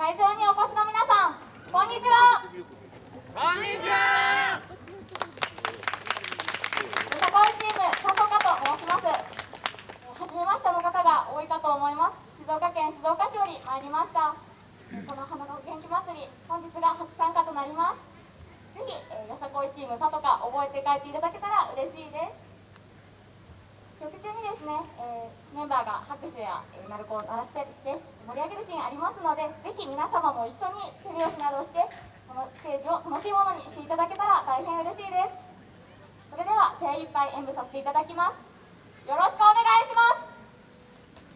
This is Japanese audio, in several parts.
会場にお越しの皆さんこんにちは。こんにちは。よさこいチーム佐藤かと申します。初めましての方が多いかと思います。静岡県静岡市より参りました。この花の元気祭り本日が初参加となります。ぜひ、えー、よさこいチーム佐藤か覚えて帰っていただけたら嬉しいです。曲中にですね、えー、メンバーが拍手や、え、鳴子を鳴らしたりして盛り上げるシーンありますのでぜひ皆様も一緒に手拍子などしてこのステージを楽しいものにしていただけたら大変嬉しいです。それでは精一杯演舞させていただきます。よろしくお願いしま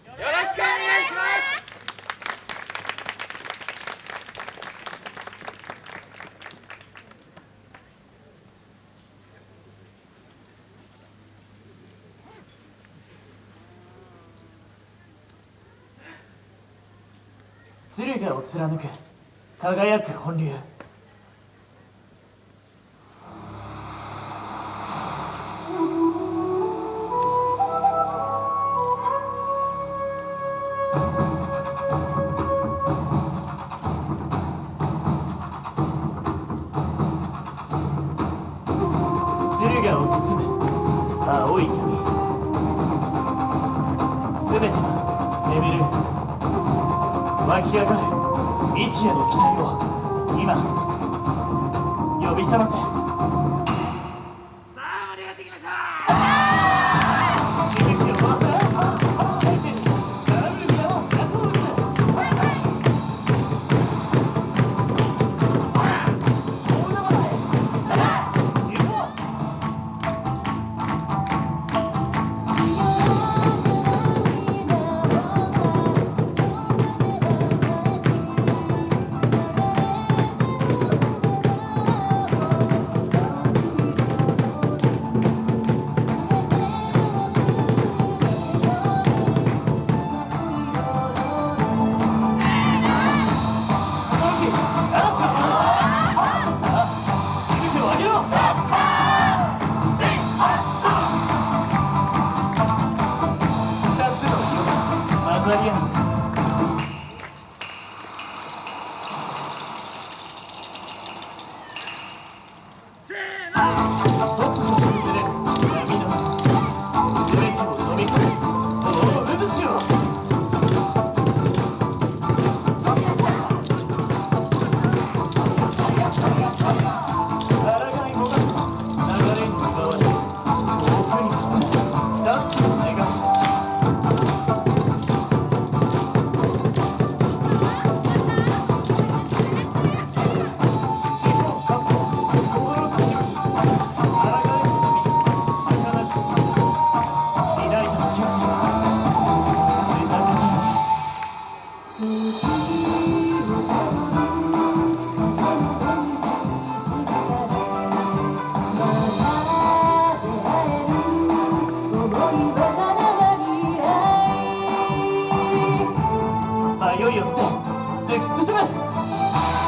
す。よろしくお願いします。駿河を貫く。輝く本流。駿河を包む。青い闇。全ては眠る湧き上がる日夜の期待を今呼び覚ませ。aplaudimos. ¡Sí, no! いよいよ捨て進む